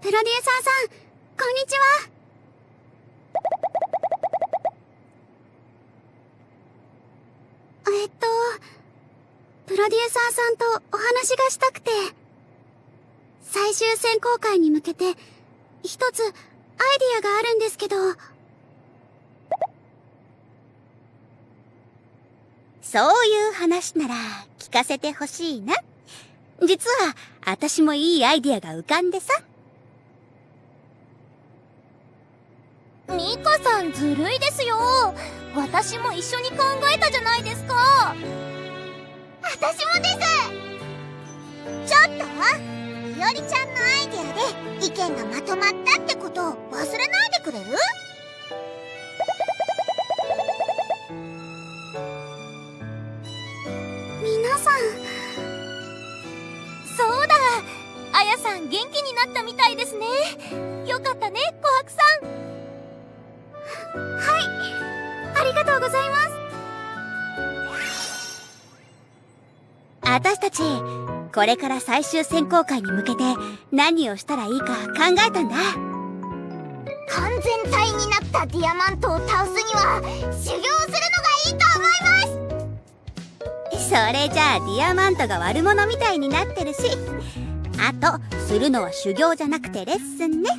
プロデューサーさん、こんにちは。えっと、プロデューサーさんとお話がしたくて、最終選考会に向けて、一つアイディアがあるんですけど、そういう話なら聞かせてほしいな。実は、私もいいアイディアが浮かんでさ。ミカさんずるいですよ私も一緒に考えたじゃないですか私もですちょっといおりちゃんのアイデアで意見がまとまったってことを忘れないでくれる？皆さん、そうだあやさん元気になったみたいですね。よかったね琥珀さん。はい、ありがとうございます。私たち、これから最終選考会に向けて何をしたらいいか考えたんだ。完全体になったディアマントを倒すには修行するのがいいと思いますそれじゃあディアマントが悪者みたいになってるし。あと、するのは修行じゃなくてレッスンね。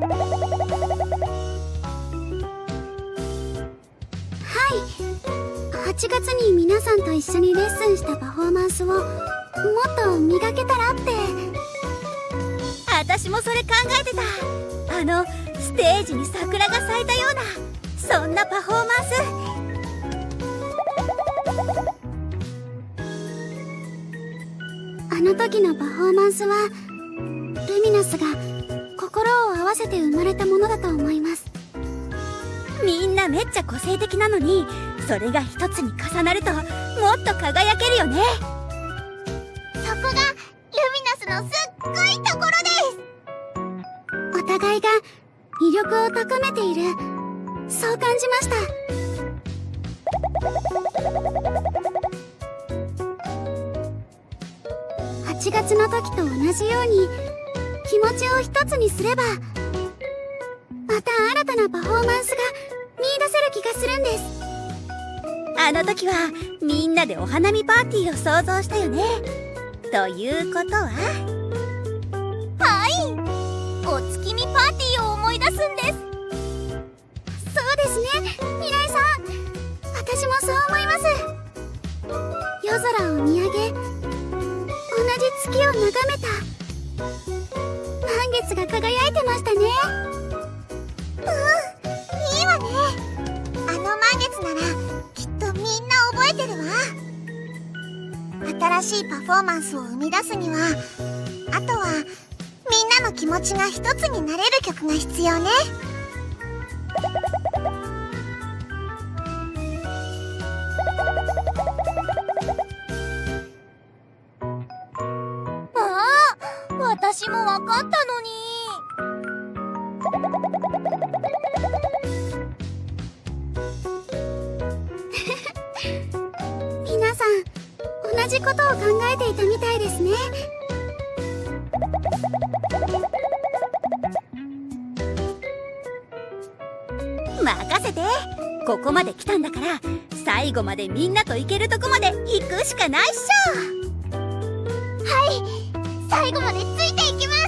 はい。8月に皆さんと一緒にレッスンしたパフォーマンスをもっと磨けたらって。私もそれ考えてた。あの、ステージに桜が咲いたような、そんなパフォーマンス。あの時のパフォーマンスは、ルミナスが心を合わせて生まれたものだと思います。みんなめっちゃ個性的なのに、それが一つに重なると、もっと輝けるよね。そこがルミナスのすっごいところですお互いが魅力を高めている、そう感じました。8月の時と同じように気持ちを一つにすればまた新たなパフォーマンスが見出せる気がするんです。あの時は、みんなでお花見パーティーを想像したよね。ということは？はい。お月見パーティーを思い出すんです。そうですね。未来さん。私もそう思います。夜空を見上げ同じ月を眺め月が輝いてましたね。うんいいわね。あの満月ならきっとみんな覚えてるわ。新しいパフォーマンスを生み出すにはあとはみんなの気持ちが一つになれる曲が必要ね。私も分かったのに。皆さん同じことを考えていたみたいですね。任せて。ここまで来たんだから最後までみんなと行けるとこまで行くしかないっしょ。はい最後までついていきます